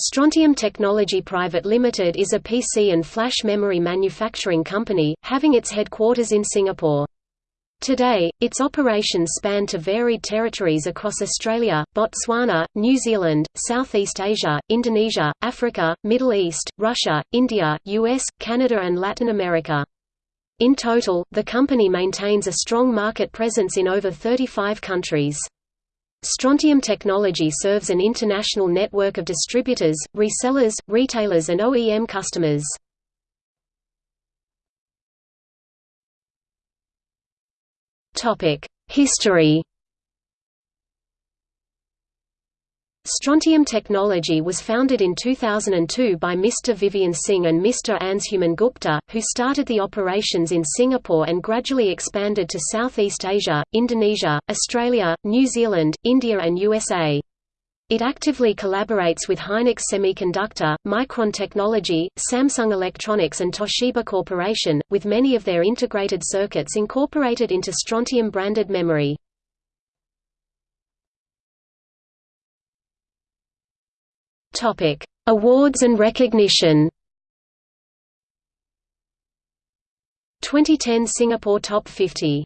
Strontium Technology Private Limited is a PC and flash memory manufacturing company, having its headquarters in Singapore. Today, its operations span to varied territories across Australia, Botswana, New Zealand, Southeast Asia, Indonesia, Africa, Middle East, Russia, India, US, Canada and Latin America. In total, the company maintains a strong market presence in over 35 countries. Strontium Technology serves an international network of distributors, resellers, retailers and OEM customers. History Strontium Technology was founded in 2002 by Mr. Vivian Singh and Mr. Anshuman Gupta, who started the operations in Singapore and gradually expanded to Southeast Asia, Indonesia, Australia, New Zealand, India and USA. It actively collaborates with Hynix Semiconductor, Micron Technology, Samsung Electronics and Toshiba Corporation, with many of their integrated circuits incorporated into Strontium-branded memory. Topic: Awards and recognition. 2010 Singapore Top 50